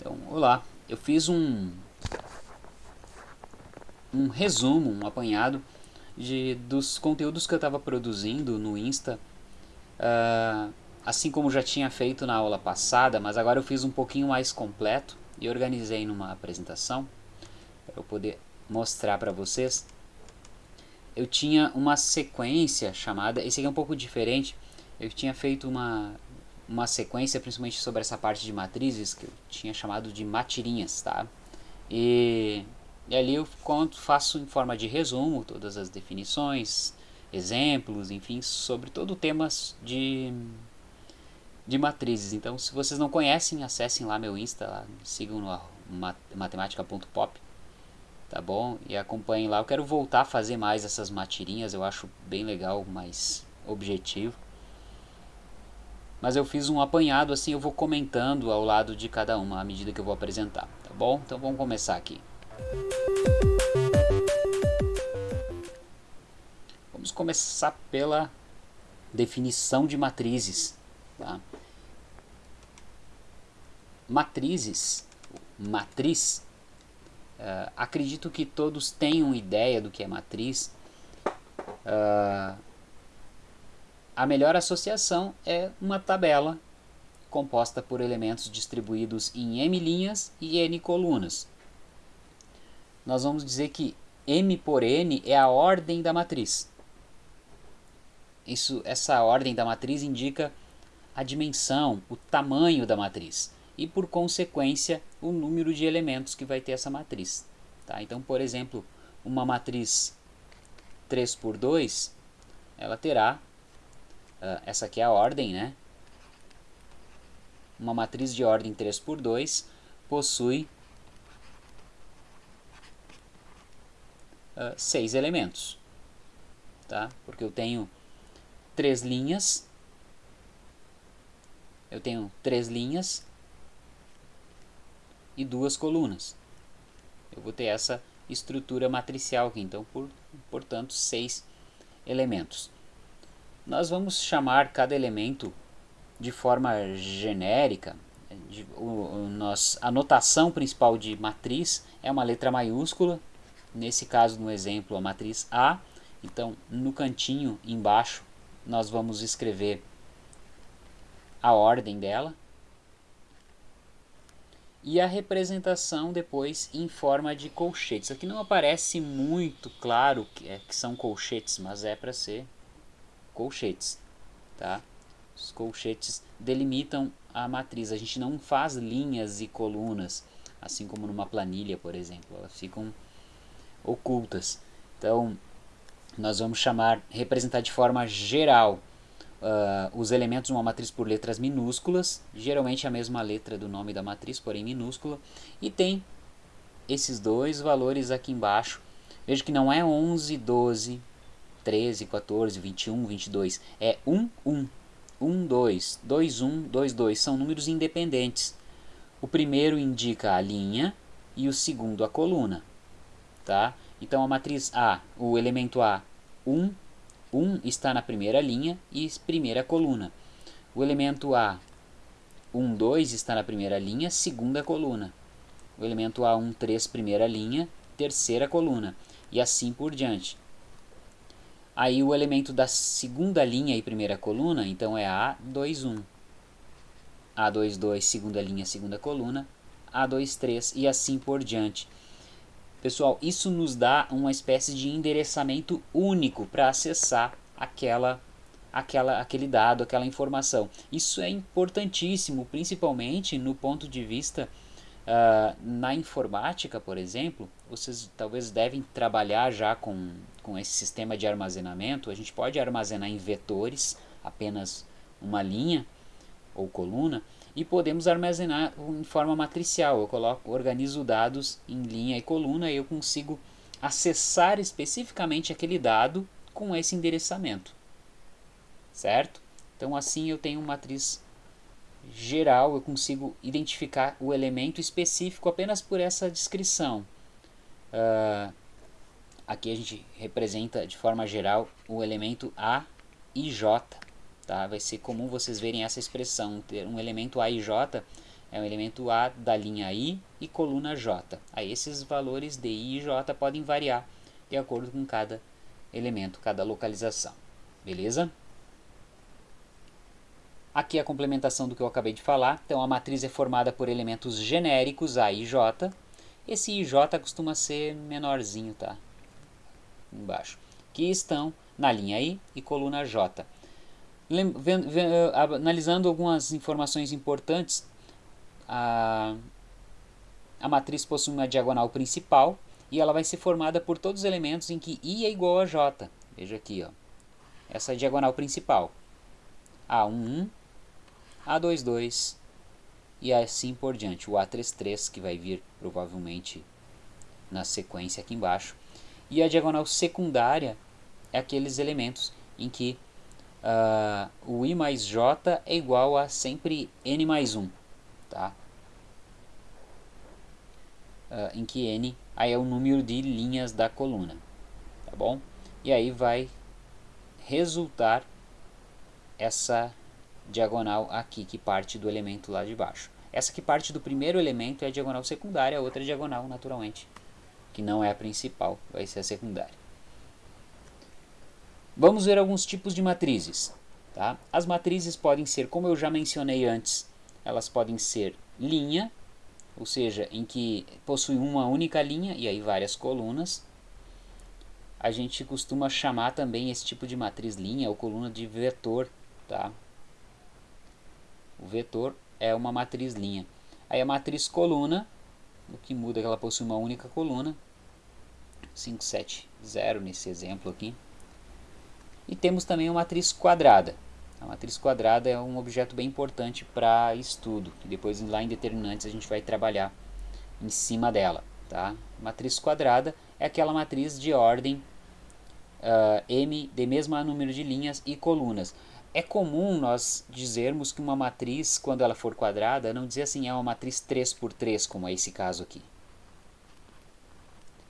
Então, olá, eu fiz um, um resumo, um apanhado de, dos conteúdos que eu estava produzindo no Insta, uh, assim como já tinha feito na aula passada, mas agora eu fiz um pouquinho mais completo e organizei numa apresentação para eu poder mostrar para vocês. Eu tinha uma sequência chamada, esse aqui é um pouco diferente, eu tinha feito uma uma sequência, principalmente sobre essa parte de matrizes, que eu tinha chamado de matirinhas, tá? E, e ali eu conto, faço em forma de resumo todas as definições, exemplos, enfim, sobre todo o tema de, de matrizes. Então, se vocês não conhecem, acessem lá meu Insta, lá, sigam no matemática.pop, tá bom? E acompanhem lá. Eu quero voltar a fazer mais essas matirinhas, eu acho bem legal, mais objetivo. Mas eu fiz um apanhado assim, eu vou comentando ao lado de cada uma à medida que eu vou apresentar, tá bom? Então vamos começar aqui. Vamos começar pela definição de matrizes. Tá? Matrizes, matriz, uh, acredito que todos tenham ideia do que é matriz. Uh, a melhor associação é uma tabela composta por elementos distribuídos em m linhas e n colunas. Nós vamos dizer que m por n é a ordem da matriz. Isso, essa ordem da matriz indica a dimensão, o tamanho da matriz e, por consequência, o número de elementos que vai ter essa matriz. Tá? Então, por exemplo, uma matriz 3 por 2, ela terá Uh, essa aqui é a ordem, né? Uma matriz de ordem 3 por 2 possui uh, seis elementos, tá? Porque eu tenho três linhas, eu tenho três linhas e duas colunas. Eu vou ter essa estrutura matricial aqui, então, por, portanto, seis elementos. Nós vamos chamar cada elemento de forma genérica. De, o, o, nós, a notação principal de matriz é uma letra maiúscula. Nesse caso, no exemplo, a matriz A. Então, no cantinho embaixo, nós vamos escrever a ordem dela. E a representação depois em forma de colchetes. Aqui não aparece muito claro que, é, que são colchetes, mas é para ser colchetes, tá? Os colchetes delimitam a matriz. A gente não faz linhas e colunas, assim como numa planilha, por exemplo. Elas ficam ocultas. Então, nós vamos chamar, representar de forma geral uh, os elementos de uma matriz por letras minúsculas, geralmente a mesma letra do nome da matriz, porém minúscula, e tem esses dois valores aqui embaixo. Veja que não é 11, 12, 13, 14, 21, 22. É 1, 1, 1, 2, 2, 1, 2, 2. São números independentes. O primeiro indica a linha e o segundo a coluna. Tá? Então a matriz A, o elemento A, 1, 1 está na primeira linha e primeira coluna. O elemento A, 1, 2 está na primeira linha, segunda coluna. O elemento A1, 3, primeira linha, terceira coluna. E assim por diante. Aí o elemento da segunda linha e primeira coluna, então é A21. A22, segunda linha, segunda coluna. A23 e assim por diante. Pessoal, isso nos dá uma espécie de endereçamento único para acessar aquela, aquela, aquele dado, aquela informação. Isso é importantíssimo, principalmente no ponto de vista Uh, na informática, por exemplo, vocês talvez devem trabalhar já com, com esse sistema de armazenamento. A gente pode armazenar em vetores, apenas uma linha ou coluna, e podemos armazenar em forma matricial. Eu coloco, organizo dados em linha e coluna e eu consigo acessar especificamente aquele dado com esse endereçamento. Certo? Então assim eu tenho uma matriz geral, eu consigo identificar o elemento específico apenas por essa descrição. Uh, aqui a gente representa de forma geral o elemento A e J. Tá? Vai ser comum vocês verem essa expressão, ter um elemento A e J é um elemento A da linha I e coluna J. Aí esses valores de I e J podem variar de acordo com cada elemento, cada localização. Beleza? Aqui a complementação do que eu acabei de falar. Então a matriz é formada por elementos genéricos A e J. Esse I e J costuma ser menorzinho, tá? Embaixo. Que estão na linha I e coluna J. Analisando algumas informações importantes, a, a matriz possui uma diagonal principal e ela vai ser formada por todos os elementos em que I é igual a J. Veja aqui, ó. essa é diagonal principal. A11, A22 e assim por diante. O A33 que vai vir provavelmente na sequência aqui embaixo. E a diagonal secundária é aqueles elementos em que uh, o i mais j é igual a sempre n mais 1. Tá? Uh, em que n aí é o número de linhas da coluna. Tá bom? E aí vai resultar essa diagonal aqui que parte do elemento lá de baixo. Essa que parte do primeiro elemento é a diagonal secundária, a outra é diagonal naturalmente, que não é a principal, vai ser a secundária. Vamos ver alguns tipos de matrizes. Tá? As matrizes podem ser, como eu já mencionei antes, elas podem ser linha, ou seja, em que possui uma única linha e aí várias colunas. A gente costuma chamar também esse tipo de matriz linha ou coluna de vetor. Tá? O vetor é uma matriz linha. Aí a matriz coluna, o que muda é que ela possui uma única coluna, 570 nesse exemplo aqui. E temos também a matriz quadrada. A matriz quadrada é um objeto bem importante para estudo, que depois lá em determinantes a gente vai trabalhar em cima dela. Tá? Matriz quadrada é aquela matriz de ordem uh, M de mesmo número de linhas e colunas. É comum nós dizermos que uma matriz, quando ela for quadrada, não dizer assim, é uma matriz 3 por 3, como é esse caso aqui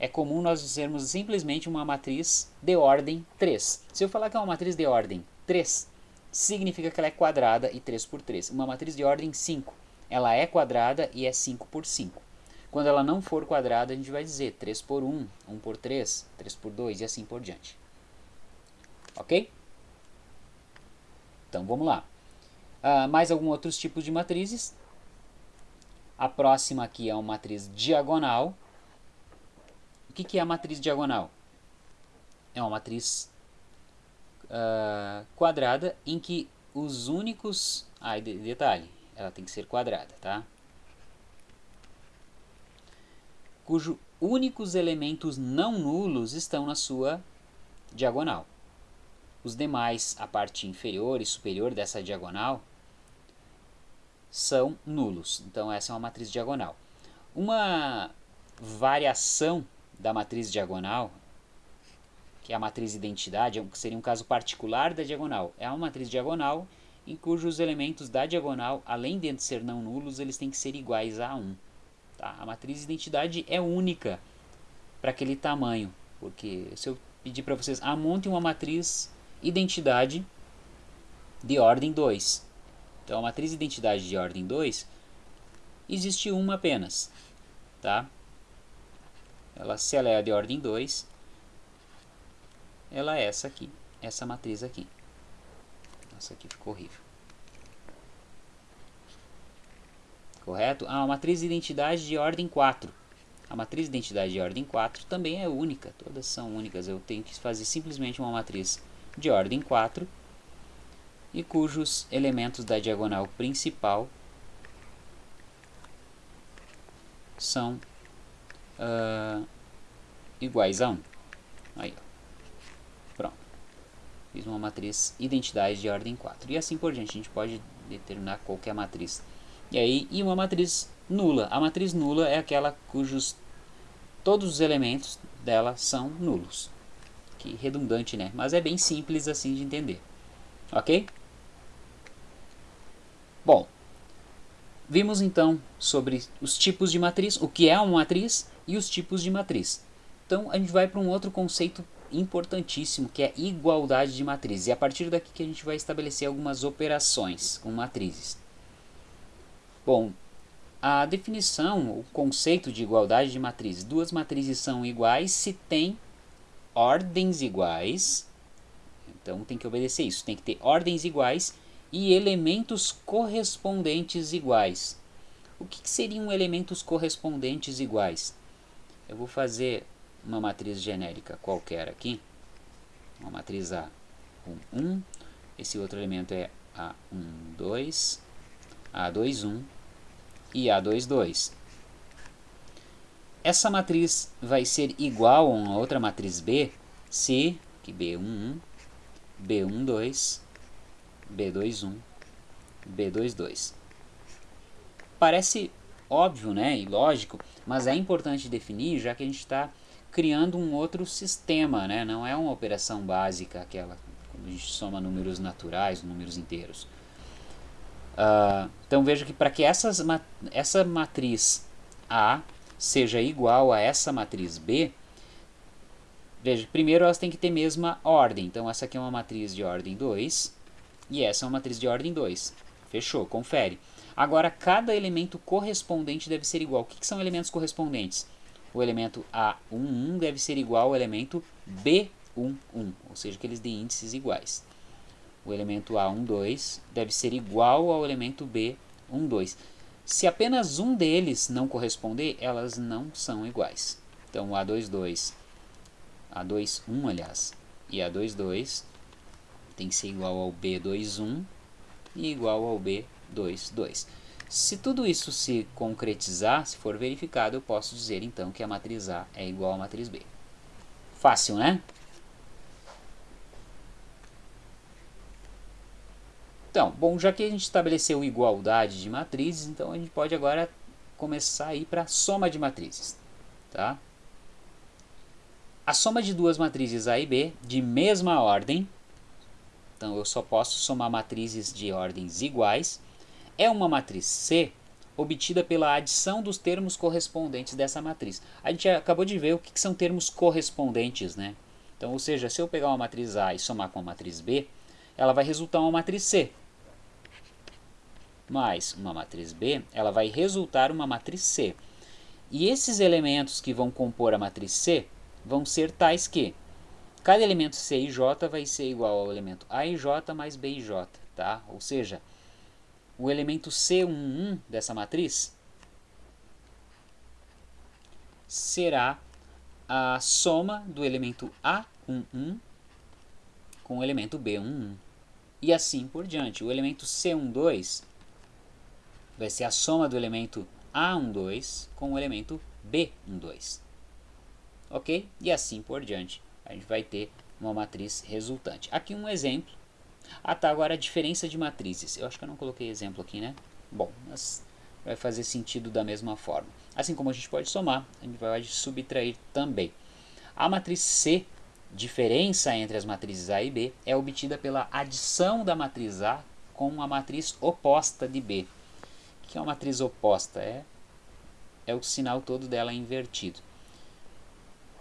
é comum nós dizermos simplesmente uma matriz de ordem 3. Se eu falar que é uma matriz de ordem 3, significa que ela é quadrada e 3 por 3. Uma matriz de ordem 5, ela é quadrada e é 5 por 5. Quando ela não for quadrada, a gente vai dizer 3 por 1, 1 por 3, 3 por 2 e assim por diante. Ok? Então vamos lá. Uh, mais alguns outros tipos de matrizes. A próxima aqui é uma matriz diagonal. O que, que é a matriz diagonal? É uma matriz uh, quadrada em que os únicos... Ah, de, detalhe, ela tem que ser quadrada, tá? Cujo únicos elementos não nulos estão na sua diagonal. Os demais, a parte inferior e superior dessa diagonal, são nulos. Então essa é uma matriz diagonal. Uma variação da matriz diagonal, que é a matriz identidade, que seria um caso particular da diagonal. É uma matriz diagonal em cujos elementos da diagonal, além de ser não nulos, eles têm que ser iguais a 1. Tá? A matriz identidade é única para aquele tamanho, porque se eu pedir para vocês, ah, monte uma matriz identidade de ordem 2. Então, a matriz identidade de ordem 2 existe uma apenas, tá? ela, se ela é de ordem 2, ela é essa aqui, essa matriz aqui. Nossa, aqui ficou horrível. Correto? Ah, a matriz de identidade de ordem 4. A matriz de identidade de ordem 4 também é única, todas são únicas. Eu tenho que fazer simplesmente uma matriz de ordem 4 e cujos elementos da diagonal principal são uh, iguais a 1. Aí. Pronto. Fiz uma matriz identidade de ordem 4. E assim por diante, a gente pode determinar qualquer matriz. E aí, e uma matriz nula. A matriz nula é aquela cujos todos os elementos dela são nulos. Que redundante, né? Mas é bem simples assim de entender. Ok? Bom, vimos então sobre os tipos de matriz, o que é uma matriz e os tipos de matriz. Então a gente vai para um outro conceito importantíssimo que é igualdade de matrizes. E a partir daqui que a gente vai estabelecer algumas operações com matrizes. Bom, a definição, o conceito de igualdade de matrizes. Duas matrizes são iguais se tem ordens iguais. Então tem que obedecer isso. Tem que ter ordens iguais e elementos correspondentes iguais. O que, que seriam elementos correspondentes iguais? Eu vou fazer uma matriz genérica qualquer aqui. Uma matriz A, 1, 1. Esse outro elemento é A1, 2, A2, 1 e A22. Essa matriz vai ser igual a uma outra matriz B se que B11, B12, B21, B22. Parece óbvio né, e lógico, mas é importante definir já que a gente está criando um outro sistema, né? não é uma operação básica aquela quando a gente soma números naturais, números inteiros. Uh, então veja que para que essas, essa matriz A seja igual a essa matriz B, veja, primeiro elas têm que ter mesma ordem. Então essa aqui é uma matriz de ordem 2 e essa é uma matriz de ordem 2. Fechou, confere. Agora cada elemento correspondente deve ser igual. O que, que são elementos correspondentes? O elemento A11 deve ser igual ao elemento B11, ou seja, que eles têm índices iguais o elemento A12 deve ser igual ao elemento B12. Se apenas um deles não corresponder, elas não são iguais. Então, o A22, A21, aliás, e A22 tem que ser igual ao B21 e igual ao B22. Se tudo isso se concretizar, se for verificado, eu posso dizer então que a matriz A é igual à matriz B. Fácil, né? Então, bom, já que a gente estabeleceu igualdade de matrizes, então a gente pode agora começar a ir para a soma de matrizes. Tá? A soma de duas matrizes A e B de mesma ordem, então eu só posso somar matrizes de ordens iguais, é uma matriz C obtida pela adição dos termos correspondentes dessa matriz. A gente acabou de ver o que são termos correspondentes, né? Então, ou seja, se eu pegar uma matriz A e somar com a matriz B, ela vai resultar uma matriz C mais uma matriz B, ela vai resultar uma matriz C. E esses elementos que vão compor a matriz C vão ser tais que cada elemento C e J vai ser igual ao elemento A e J mais B e J, tá? Ou seja, o elemento C11 dessa matriz será a soma do elemento A11 com o elemento B11. E assim por diante. O elemento C12 vai ser a soma do elemento A12 com o elemento B12. Ok? E assim por diante. A gente vai ter uma matriz resultante. Aqui um exemplo. Ah tá, agora a diferença de matrizes. Eu acho que eu não coloquei exemplo aqui, né? Bom, mas vai fazer sentido da mesma forma. Assim como a gente pode somar, a gente vai subtrair também. A matriz C, diferença entre as matrizes A e B, é obtida pela adição da matriz A com a matriz oposta de B que é uma matriz oposta? É, é o sinal todo dela invertido.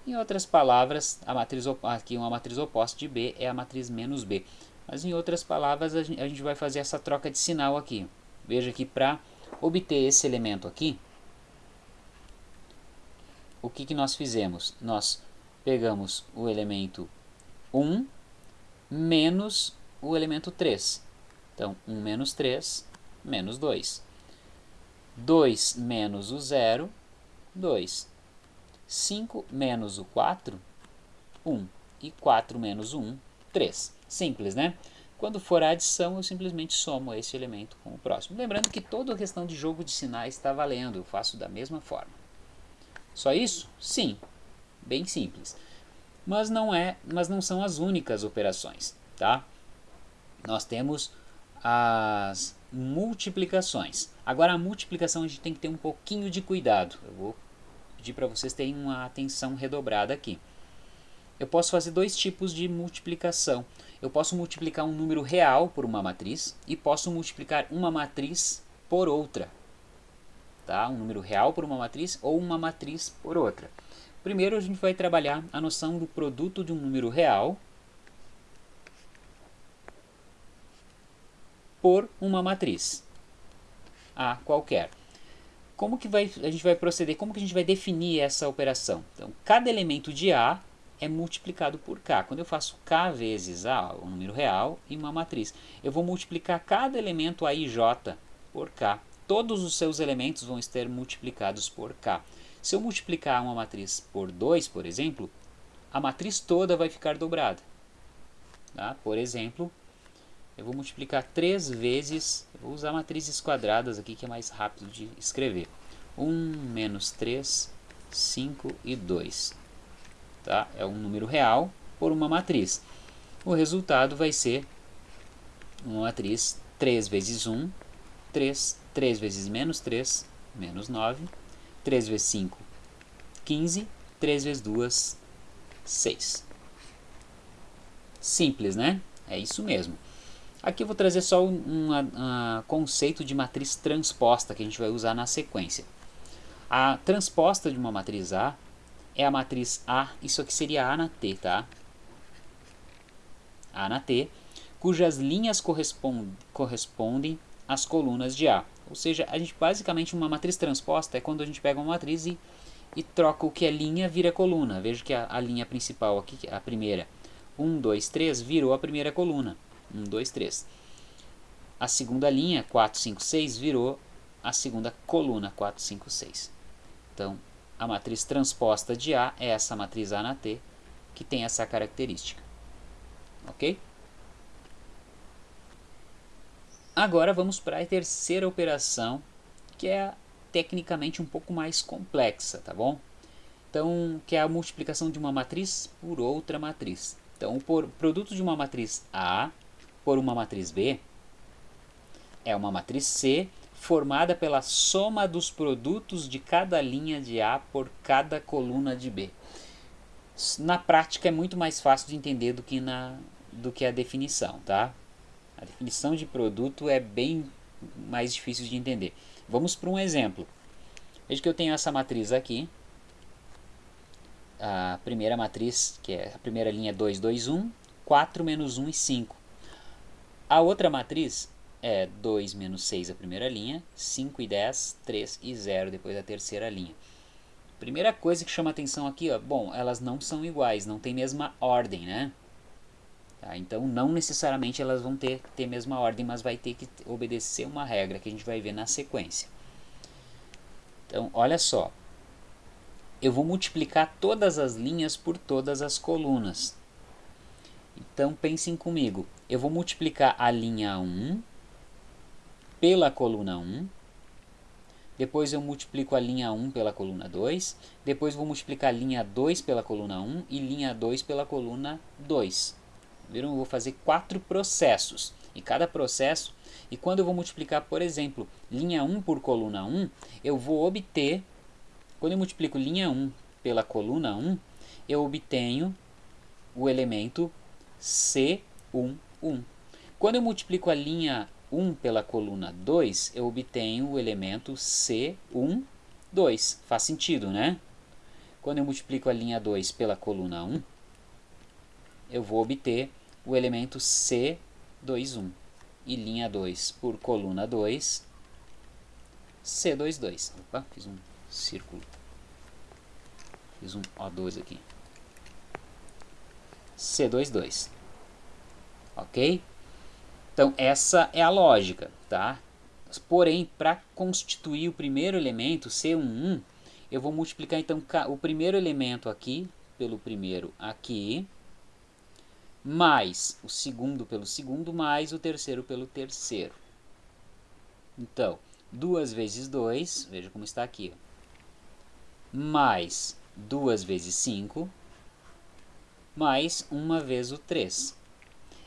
Em outras palavras, a matriz, aqui uma matriz oposta de B é a matriz menos B. Mas em outras palavras, a gente, vai fazer essa troca de sinal aqui. Veja que para obter esse elemento aqui, o que, que nós fizemos? Nós pegamos o elemento 1 menos o elemento 3. Então, 1 menos 3 menos 2. 2 menos o 0, 2. 5 menos o 4, 1. E 4 menos o 1, 3. Simples, né? Quando for a adição, eu simplesmente somo esse elemento com o próximo. Lembrando que toda a questão de jogo de sinais está valendo, eu faço da mesma forma. Só isso? Sim, bem simples. Mas não, é, mas não são as únicas operações, tá? Nós temos as multiplicações. Agora a multiplicação a gente tem que ter um pouquinho de cuidado. Eu vou pedir para vocês terem uma atenção redobrada aqui. Eu posso fazer dois tipos de multiplicação. Eu posso multiplicar um número real por uma matriz e posso multiplicar uma matriz por outra. Tá? Um número real por uma matriz ou uma matriz por outra. Primeiro a gente vai trabalhar a noção do produto de um número real por uma matriz A qualquer. como que vai, a gente vai proceder? Como que a gente vai definir essa operação? Então, cada elemento de A é multiplicado por K. Quando eu faço K vezes A, o número real, e uma matriz, eu vou multiplicar cada elemento A e J por K. Todos os seus elementos vão estar multiplicados por K. Se eu multiplicar uma matriz por 2, por exemplo, a matriz toda vai ficar dobrada. Tá? Por exemplo, eu vou multiplicar 3 vezes, vou usar matrizes quadradas aqui que é mais rápido de escrever. 1 menos 3, 5 e 2. Tá? É um número real por uma matriz. O resultado vai ser uma matriz 3 vezes 1, 3, 3 vezes menos 3, menos 9, 3 vezes 5, 15, 3 vezes 2, 6. Simples, né? É isso mesmo. Aqui eu vou trazer só um, um conceito de matriz transposta que a gente vai usar na sequência. A transposta de uma matriz A é a matriz A, isso aqui seria A na T, tá? A na T, cujas linhas correspondem, correspondem às colunas de A. Ou seja, a gente basicamente uma matriz transposta é quando a gente pega uma matriz e, e troca o que é linha vira coluna. Veja que a, a linha principal aqui, a primeira, 1, 2, 3, virou a primeira coluna. 1, 2, 3. A segunda linha, 4, 5, 6, virou a segunda coluna, 4, 5, 6. Então, a matriz transposta de A é essa matriz A na T, que tem essa característica. Ok? Agora vamos para a terceira operação, que é tecnicamente um pouco mais complexa, tá bom? Então, que é a multiplicação de uma matriz por outra matriz. Então, o produto de uma matriz A por uma matriz B é uma matriz C formada pela soma dos produtos de cada linha de A por cada coluna de B. Na prática é muito mais fácil de entender do que, na, do que a definição, tá? A definição de produto é bem mais difícil de entender. Vamos para um exemplo. Veja que eu tenho essa matriz aqui. A primeira matriz, que é a primeira linha 2, 2, 1, 4 menos 1 e 5. A outra matriz é 2 menos 6 a primeira linha, 5 e 10, 3 e 0 depois a terceira linha. Primeira coisa que chama atenção aqui, ó, bom, elas não são iguais, não tem mesma ordem, né? Tá, então não necessariamente elas vão ter, ter mesma ordem, mas vai ter que obedecer uma regra que a gente vai ver na sequência. Então, olha só. Eu vou multiplicar todas as linhas por todas as colunas. Então pensem comigo, eu vou multiplicar a linha 1 pela coluna 1, depois eu multiplico a linha 1 pela coluna 2, depois vou multiplicar a linha 2 pela coluna 1 e linha 2 pela coluna 2. Viram? Eu vou fazer quatro processos. E cada processo, e quando eu vou multiplicar, por exemplo, linha 1 por coluna 1, eu vou obter, quando eu multiplico linha 1 pela coluna 1, eu obtenho o elemento C11. Quando eu multiplico a linha 1 pela coluna 2, eu obtenho o elemento C12. Faz sentido, né? Quando eu multiplico a linha 2 pela coluna 1, eu vou obter o elemento C21. E linha 2 por coluna 2, C22. Opa, fiz um círculo. Fiz um O2 aqui. C22. Ok? Então, essa é a lógica, tá? Porém, para constituir o primeiro elemento, C11, eu vou multiplicar então o primeiro elemento aqui pelo primeiro aqui, mais o segundo pelo segundo, mais o terceiro pelo terceiro. Então, 2 vezes 2, veja como está aqui, mais 2 vezes 5, mais 1 vez o 3.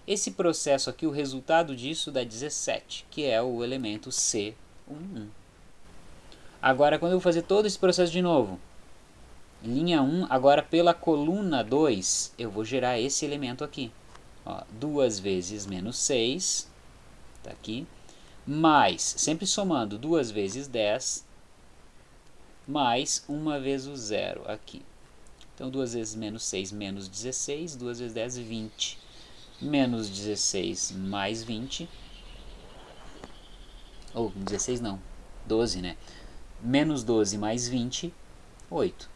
Esse processo aqui, o resultado disso dá 17, que é o elemento C11. Agora, quando eu vou fazer todo esse processo de novo, linha 1, agora pela coluna 2, eu vou gerar esse elemento aqui. Ó, 2 vezes menos 6, tá aqui, mais, sempre somando, 2 vezes 10, mais 1 vezes o zero aqui. Então, 2 vezes menos 6, menos 16, 2 vezes 10, 20 menos 16 mais 20, ou 16 não, 12 né, menos 12 mais 20, 8.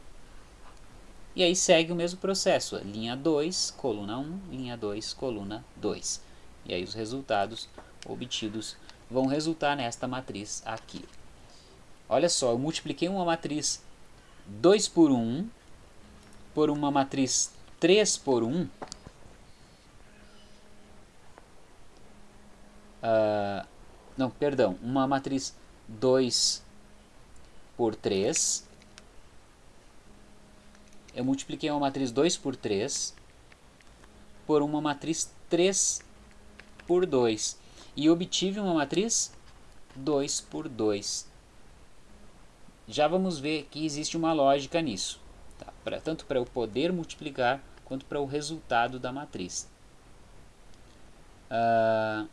E aí segue o mesmo processo, linha 2, coluna 1, linha 2, coluna 2. E aí os resultados obtidos vão resultar nesta matriz aqui. Olha só, eu multipliquei uma matriz 2 por 1 por uma matriz 3 por 1. Uh, não, perdão, uma matriz 2 por 3 eu multipliquei uma matriz 2 por 3 por uma matriz 3 por 2 e obtive uma matriz 2 por 2. Já vamos ver que existe uma lógica nisso, tá? pra, tanto para eu poder multiplicar quanto para o resultado da matriz. Uh,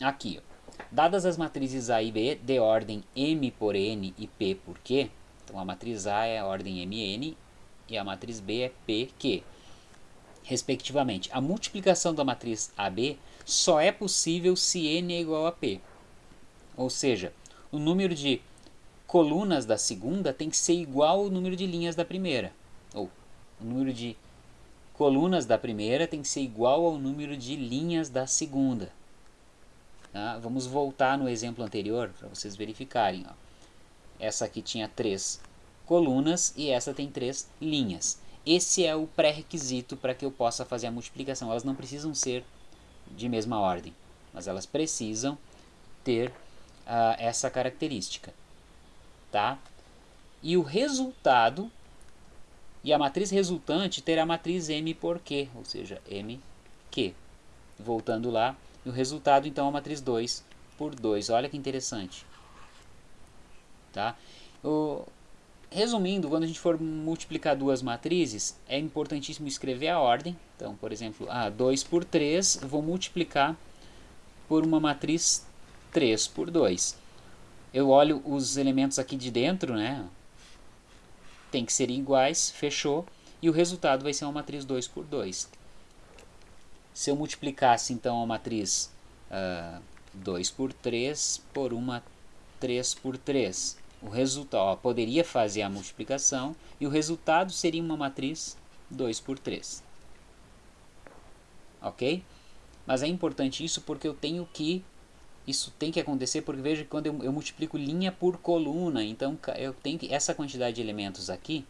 aqui, ó. Dadas as matrizes A e B de ordem M por N e P por Q, então a matriz A é a ordem MN e a matriz B é PQ, respectivamente. A multiplicação da matriz AB só é possível se N é igual a P. Ou seja, o número de colunas da segunda tem que ser igual ao número de linhas da primeira. Ou o número de colunas da primeira tem que ser igual ao número de linhas da segunda. Tá? Vamos voltar no exemplo anterior para vocês verificarem. Ó. Essa aqui tinha três colunas e essa tem três linhas. Esse é o pré-requisito para que eu possa fazer a multiplicação. Elas não precisam ser de mesma ordem, mas elas precisam ter uh, essa característica. Tá? E o resultado, e a matriz resultante terá a matriz M por Q, ou seja, MQ. Voltando lá, e o resultado, então, é a matriz 2 por 2. Olha que interessante. Tá? O, resumindo, quando a gente for multiplicar duas matrizes, é importantíssimo escrever a ordem. Então, por exemplo, ah, 2 por 3, vou multiplicar por uma matriz 3 por 2. Eu olho os elementos aqui de dentro, né? Tem que ser iguais, fechou. E o resultado vai ser uma matriz 2 por 2. Se eu multiplicasse então a matriz uh, ah, 2 por 3 por uma 3 por 3, o resultado, poderia fazer a multiplicação e o resultado seria uma matriz 2 por 3. Ok? Mas é importante isso porque eu tenho que isso tem que acontecer porque veja que quando eu, eu, multiplico linha por coluna, então eu tenho que essa quantidade de elementos aqui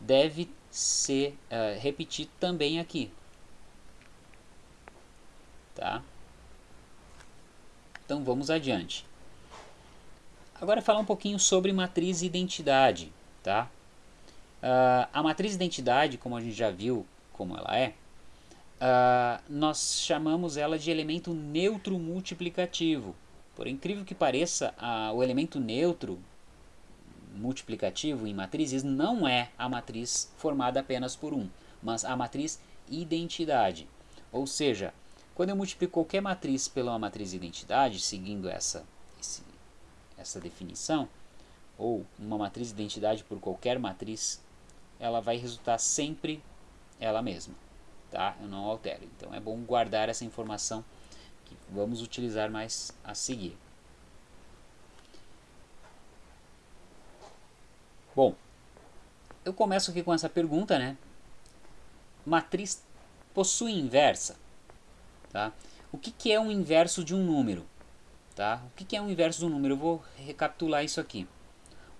deve ser uh, também aqui tá? Então vamos adiante. Agora falar um pouquinho sobre matriz identidade, tá? Uh, a matriz identidade, como a gente já viu como ela é, uh, nós chamamos ela de elemento neutro multiplicativo. Por incrível que pareça, uh, o elemento neutro multiplicativo em matrizes não é a matriz formada apenas por um, mas a matriz identidade. Ou seja, quando eu multiplico qualquer matriz pela matriz identidade, seguindo essa, esse, essa definição, ou uma matriz identidade por qualquer matriz, ela vai resultar sempre ela mesma. Tá? Eu não altero. Então é bom guardar essa informação que vamos utilizar mais a seguir. Bom, eu começo aqui com essa pergunta, né? Matriz possui inversa? Tá? O que, que é um inverso de um número? Tá? O que, que é um inverso de um número? Eu vou recapitular isso aqui.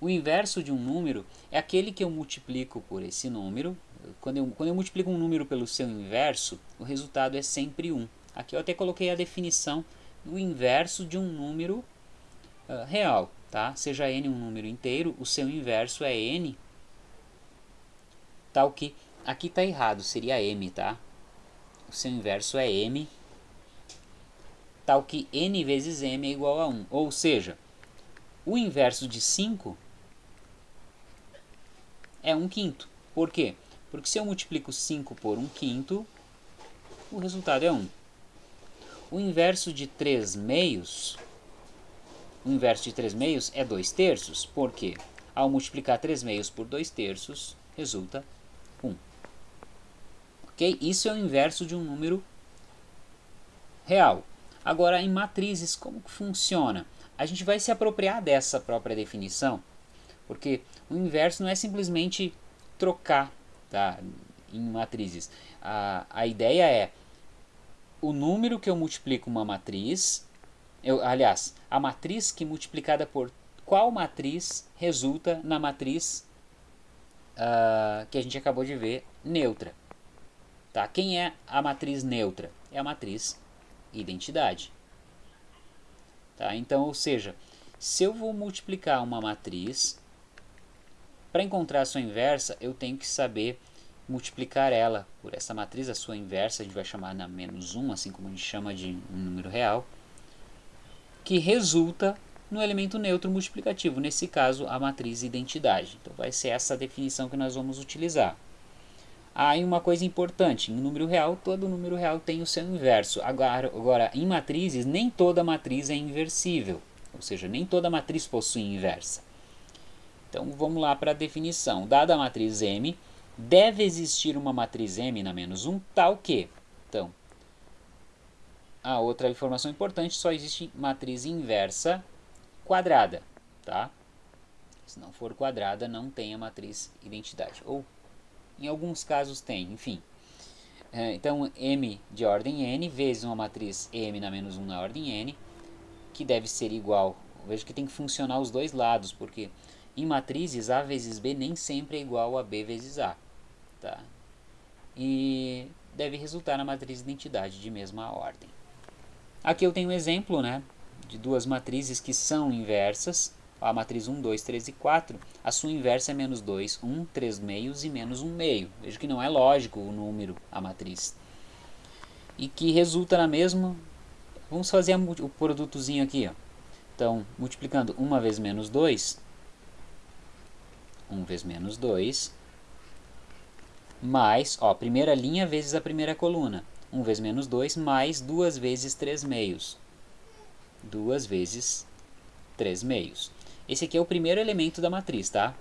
O inverso de um número é aquele que eu multiplico por esse número. Quando eu, quando eu multiplico um número pelo seu inverso, o resultado é sempre 1. Aqui eu até coloquei a definição do inverso de um número uh, real. Tá? Seja n um número inteiro, o seu inverso é n. Tal que aqui está errado, seria m, tá? O seu inverso é m tal que n vezes m é igual a 1. Ou seja, o inverso de 5 é 1 quinto. Por quê? Porque se eu multiplico 5 por 1 quinto, o resultado é 1. O inverso de 3 meios, o inverso de 3 meios é 2 terços. Por quê? Ao multiplicar 3 meios por 2 terços, resulta 1. Ok? Isso é o inverso de um número real. Agora, em matrizes, como que funciona? a gente vai se apropriar dessa própria definição, porque o inverso não é simplesmente trocar tá, em matrizes. A, a ideia é o número que eu multiplico uma matriz, eu, aliás, a matriz que multiplicada por qual matriz resulta na matriz uh, que a gente acabou de ver, neutra. Tá? Quem é a matriz neutra? É a matriz identidade. Tá? Então, ou seja, se eu vou multiplicar uma matriz, para encontrar a sua inversa, eu tenho que saber multiplicar ela por essa matriz, a sua inversa, a gente vai chamar na menos 1, assim como a gente chama de um número real, que resulta no elemento neutro multiplicativo, nesse caso a matriz identidade. Então vai ser essa definição que nós vamos utilizar. Aí uma coisa importante, em número real, todo número real tem o seu inverso. Agora, agora, em matrizes, nem toda matriz é inversível, ou seja, nem toda matriz possui inversa. Então vamos lá para a definição. Dada a matriz M, deve existir uma matriz M na menos 1 tal que... Então, a outra informação importante, só existe matriz inversa quadrada, tá? Se não for quadrada, não tem a matriz identidade. Ou em alguns casos tem, enfim. É, então, M de ordem n vezes uma matriz M na menos 1 na ordem n, que deve ser igual. Veja que tem que funcionar os dois lados, porque em matrizes A vezes B nem sempre é igual a B vezes A. Tá? E deve resultar na matriz identidade de mesma ordem. Aqui eu tenho um exemplo né, de duas matrizes que são inversas a matriz 1, 2, 3 e 4, a sua inversa é menos 2, 1, 3 meios e menos 1 meio. Veja que não é lógico o número, a matriz. E que resulta na mesma... Vamos fazer o produtozinho aqui. Ó. Então, multiplicando 1 vezes menos 2, 1 vezes menos 2, mais, ó, primeira linha vezes a primeira coluna. 1 vezes menos 2, mais 2 vezes 3 meios. 2 vezes 3 meios. Esse aqui é o primeiro elemento da matriz, tá?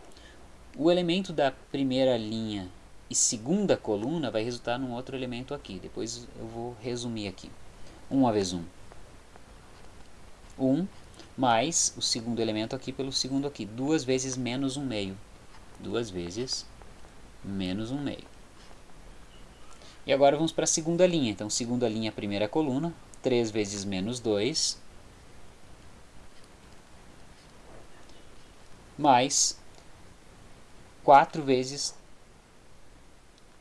O elemento da primeira linha e segunda coluna vai resultar num outro elemento aqui. Depois eu vou resumir aqui. 1 vezes 1. 1 mais o segundo elemento aqui pelo segundo aqui. 2 vezes menos 1 meio. 2 vezes menos 1 meio. E agora vamos para a segunda linha. Então, segunda linha, primeira coluna. 3 vezes menos 2 mais 4 vezes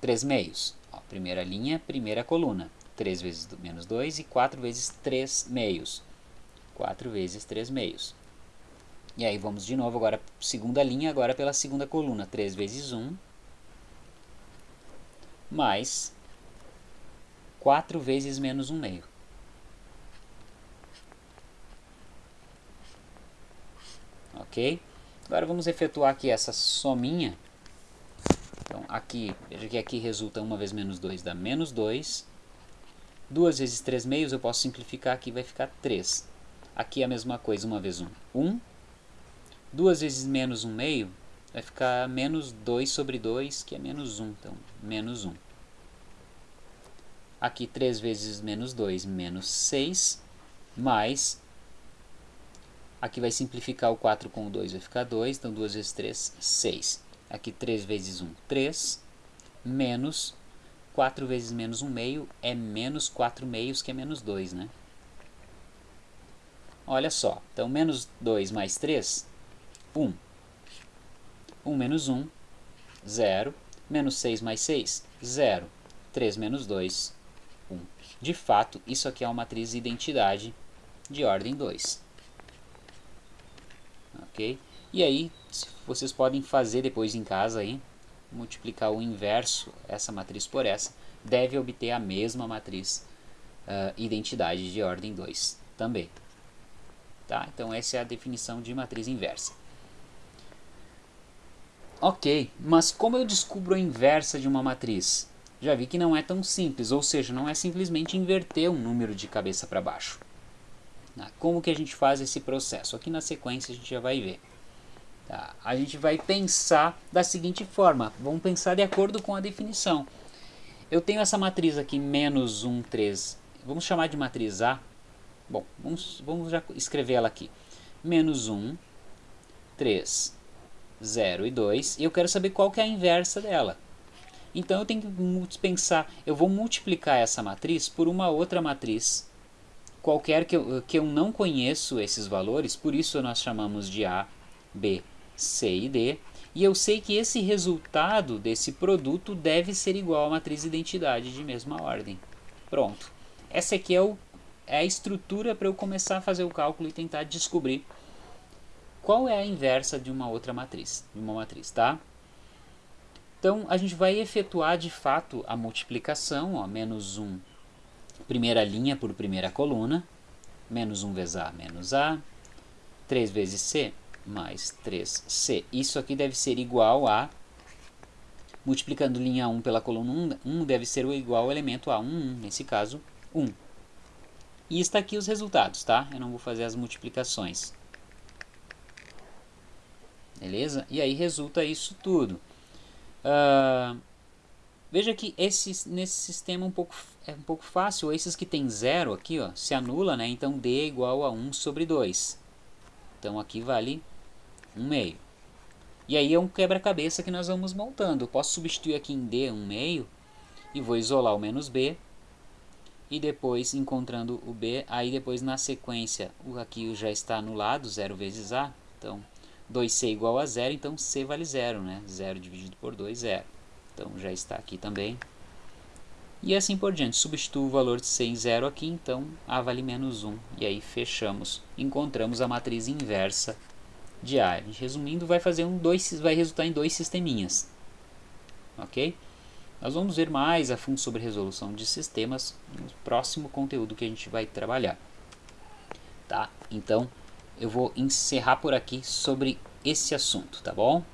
3 meios. Ó, primeira linha, primeira coluna. 3 vezes menos 2 e 4 vezes 3 meios. 4 vezes 3 meios. E aí vamos de novo agora, segunda linha, agora pela segunda coluna. 3 vezes 1 mais 4 vezes menos 1 meio. Ok? Agora vamos efetuar aqui essa sominha. Então aqui, veja que aqui resulta 1 vezes menos 2 dá menos 2. 2 vezes 3 meios eu posso simplificar aqui, vai ficar 3. Aqui é a mesma coisa, 1 vezes 1, 1. 2 vezes menos 1 meio vai ficar menos 2 sobre 2, que é menos 1. Então, menos 1. Aqui 3 vezes menos 2, menos 6, mais Aqui vai simplificar o 4 com o 2, vai ficar 2. Então, 2 vezes 3, 6. Aqui 3 vezes 1, 3. Menos 4 vezes menos 1 meio é menos 4 meios, que é menos 2, né? Olha só. Então, menos 2 mais 3, 1. 1 menos 1, 0. Menos 6 mais 6, 0. 3 menos 2, 1. De fato, isso aqui é uma matriz identidade de ordem 2 ok? E aí, vocês podem fazer depois em casa aí, multiplicar o inverso, essa matriz por essa, deve obter a mesma matriz uh, identidade de ordem 2 também. Tá? Então essa é a definição de matriz inversa. Ok, mas como eu descubro a inversa de uma matriz? Já vi que não é tão simples, ou seja, não é simplesmente inverter um número de cabeça para baixo. Tá? Como que a gente faz esse processo? Aqui na sequência a gente já vai ver. Tá? A gente vai pensar da seguinte forma, vamos pensar de acordo com a definição. Eu tenho essa matriz aqui, menos 1, 3, vamos chamar de matriz A. Bom, vamos, vamos já escrever ela aqui. menos 1, 3, 0 e 2, e eu quero saber qual que é a inversa dela. Então eu tenho que pensar, eu vou multiplicar essa matriz por uma outra matriz qualquer que eu, que eu não conheço esses valores, por isso nós chamamos de A, B, C e D, e eu sei que esse resultado desse produto deve ser igual à matriz identidade de mesma ordem. Pronto. Essa aqui é, o, é a estrutura para eu começar a fazer o cálculo e tentar descobrir qual é a inversa de uma outra matriz, de uma matriz, tá? Então, a gente vai efetuar de fato a multiplicação, ó, menos 1, primeira linha por primeira coluna, menos 1 vezes A, menos A, 3 vezes C, mais 3C. Isso aqui deve ser igual a, multiplicando linha 1 pela coluna 1, 1 deve ser igual ao elemento A1, 1, nesse caso, 1. E está aqui os resultados, tá? Eu não vou fazer as multiplicações. Beleza? E aí resulta isso tudo. Uh, veja que esse, nesse sistema um pouco, é um pouco fácil. Esses que tem zero aqui ó, se anula, né? então D é igual a 1 sobre 2. Então aqui vale 1 meio. E aí é um quebra-cabeça que nós vamos montando. Eu posso substituir aqui em D 1 meio e vou isolar o menos B. E depois, encontrando o B, aí depois na sequência, o aqui já está anulado, 0 vezes A. Então, 2C igual a 0, então C vale 0, né? 0 dividido por 2, 0. Então já está aqui também. E assim por diante, substituo o valor de C em 0 aqui, então A vale menos 1. E aí fechamos, encontramos a matriz inversa de A. Resumindo, vai, fazer um dois, vai resultar em dois sisteminhas. Ok? Nós vamos ver mais a fundo sobre resolução de sistemas no próximo conteúdo que a gente vai trabalhar. Tá? Então, eu vou encerrar por aqui sobre esse assunto, tá bom?